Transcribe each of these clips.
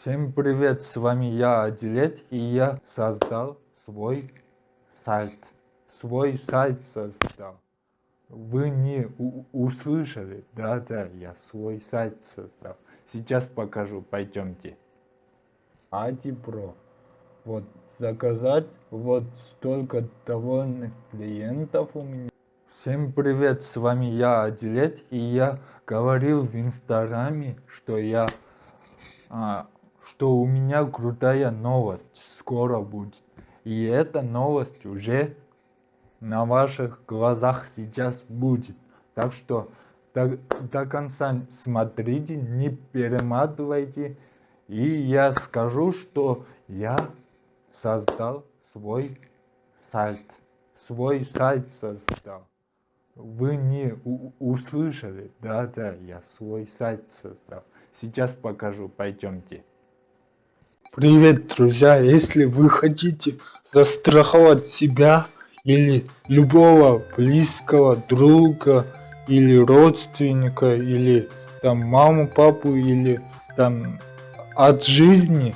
Всем привет, с вами я, Адилет, и я создал свой сайт. Свой сайт создал. Вы не услышали? Да-да, я свой сайт создал. Сейчас покажу, пойдемте. Адипро. Вот, заказать, вот столько довольных клиентов у меня. Всем привет, с вами я, Адилет, и я говорил в инстаграме, что я а, что у меня крутая новость скоро будет. И эта новость уже на ваших глазах сейчас будет. Так что до, до конца смотрите, не перематывайте. И я скажу, что я создал свой сайт. Свой сайт создал. Вы не услышали? Да-да, я свой сайт создал. Сейчас покажу, пойдемте. Привет, друзья! Если вы хотите застраховать себя или любого близкого друга или родственника или там маму, папу или там от жизни,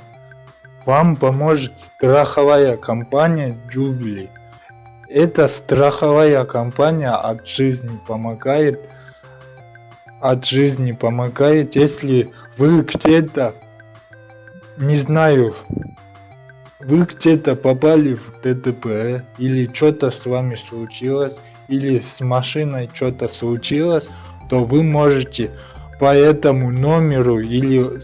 вам поможет страховая компания Jubilee. Эта страховая компания от жизни помогает от жизни помогает, если вы где-то не знаю, вы где-то попали в ДТП, или что-то с вами случилось, или с машиной что-то случилось, то вы можете по этому номеру или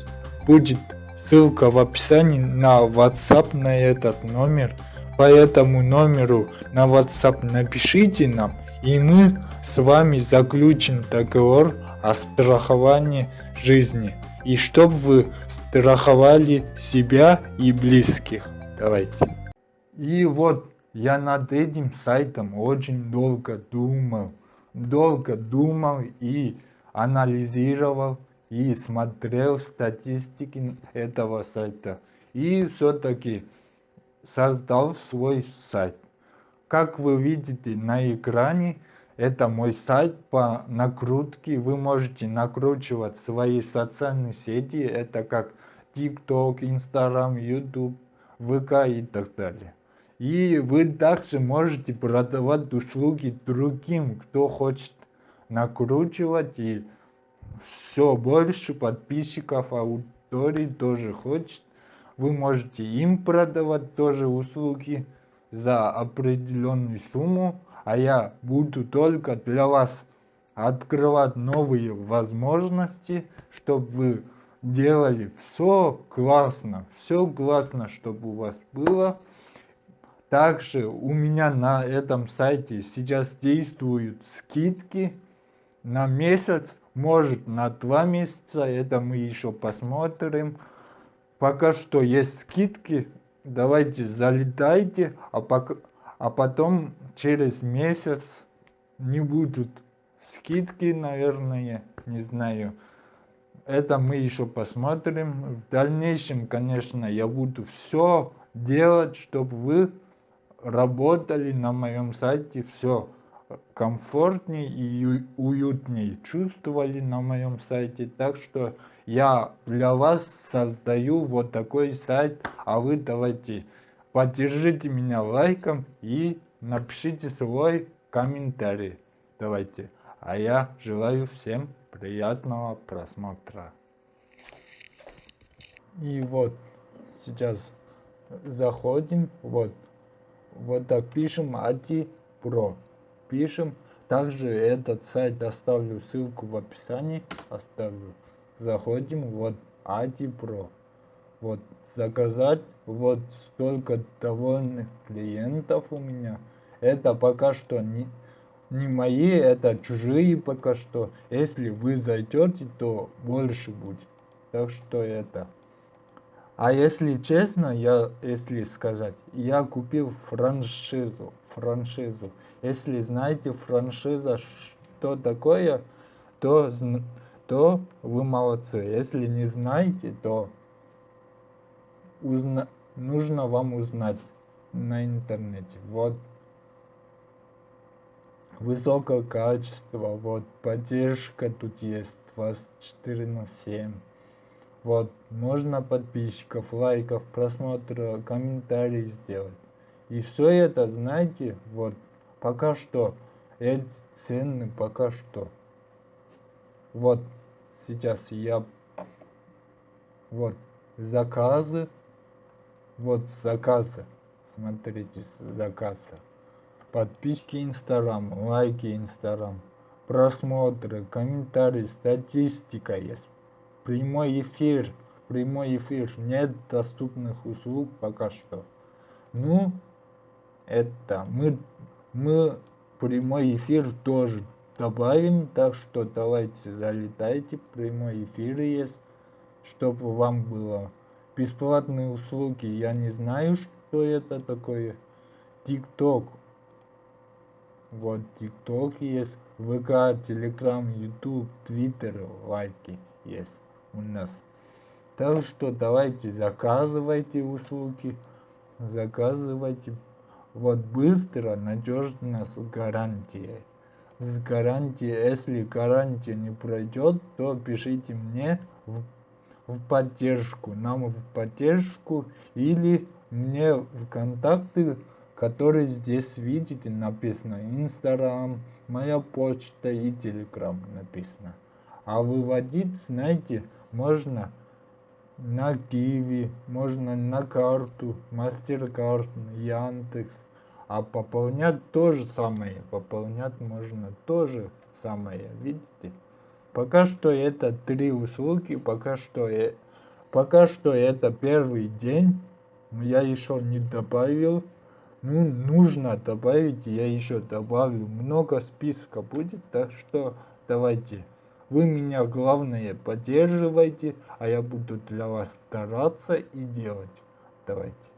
будет ссылка в описании на WhatsApp на этот номер. По этому номеру на WhatsApp напишите нам, и мы с вами заключим договор о страховании жизни и чтобы вы страховали себя и близких. Давайте. И вот я над этим сайтом очень долго думал. Долго думал и анализировал и смотрел статистики этого сайта. И все-таки создал свой сайт. Как вы видите на экране, это мой сайт по накрутке. Вы можете накручивать свои социальные сети. Это как TikTok, Instagram, YouTube, ВК и так далее. И вы также можете продавать услуги другим, кто хочет накручивать и все больше подписчиков, аудитории тоже хочет. Вы можете им продавать тоже услуги за определенную сумму а я буду только для вас открывать новые возможности, чтобы вы делали все классно, все классно, чтобы у вас было. Также у меня на этом сайте сейчас действуют скидки на месяц, может на два месяца, это мы еще посмотрим. Пока что есть скидки, давайте залетайте, а пока а потом через месяц не будут скидки, наверное, не знаю. Это мы еще посмотрим. В дальнейшем, конечно, я буду все делать, чтобы вы работали на моем сайте, все комфортнее и уютнее чувствовали на моем сайте. Так что я для вас создаю вот такой сайт, а вы давайте Поддержите меня лайком и напишите свой комментарий. Давайте. А я желаю всем приятного просмотра. И вот сейчас заходим. Вот. Вот так пишем ADI Pro. Пишем. Также этот сайт оставлю ссылку в описании. Оставлю. Заходим. Вот ADI Pro вот заказать вот столько довольных клиентов у меня. Это пока что не не мои это чужие пока что. Если вы зайдете то больше будет. Так что это. А если честно я если сказать я купил франшизу франшизу. Если знаете франшиза что такое то то вы молодцы. Если не знаете то узна... нужно вам узнать на интернете. Вот высокое качество, вот поддержка тут есть 24 на 7. Вот, можно подписчиков, лайков, просмотра, комментарий сделать. И все это, знаете, вот, пока что, эти цены пока что. Вот, сейчас я, вот, заказы, вот заказы, смотрите, заказы. Подписки Инстаграм, лайки Инстаграм, просмотры, комментарии, статистика есть прямой эфир, прямой эфир, нет доступных услуг пока что. Ну, это мы, мы прямой эфир тоже добавим, так что давайте залетайте, прямой эфир есть, чтобы вам было бесплатные услуги. Я не знаю, что это такое. ТикТок. Вот ТикТок есть, ВК, Телеграм, Ютуб, Твиттер, лайки есть у нас. Так что давайте заказывайте услуги, заказывайте. Вот быстро, надежно, с гарантией. С гарантией, если гарантия не пройдет, то пишите мне в, в поддержку, нам в поддержку или мне в контакты, которые здесь видите написано. Инстаграм, моя почта и телеграм написано. А выводить, знаете, можно на Киви, можно на карту, Мастеркард, Яндекс. А пополнять то же самое, пополнять можно то же самое, видите? Пока что это три услуги, пока что, э, пока что это первый день, я еще не добавил. Ну, нужно добавить, я еще добавлю. Много списка будет, так что давайте. Вы меня, главное, поддерживайте, а я буду для вас стараться и делать. Давайте.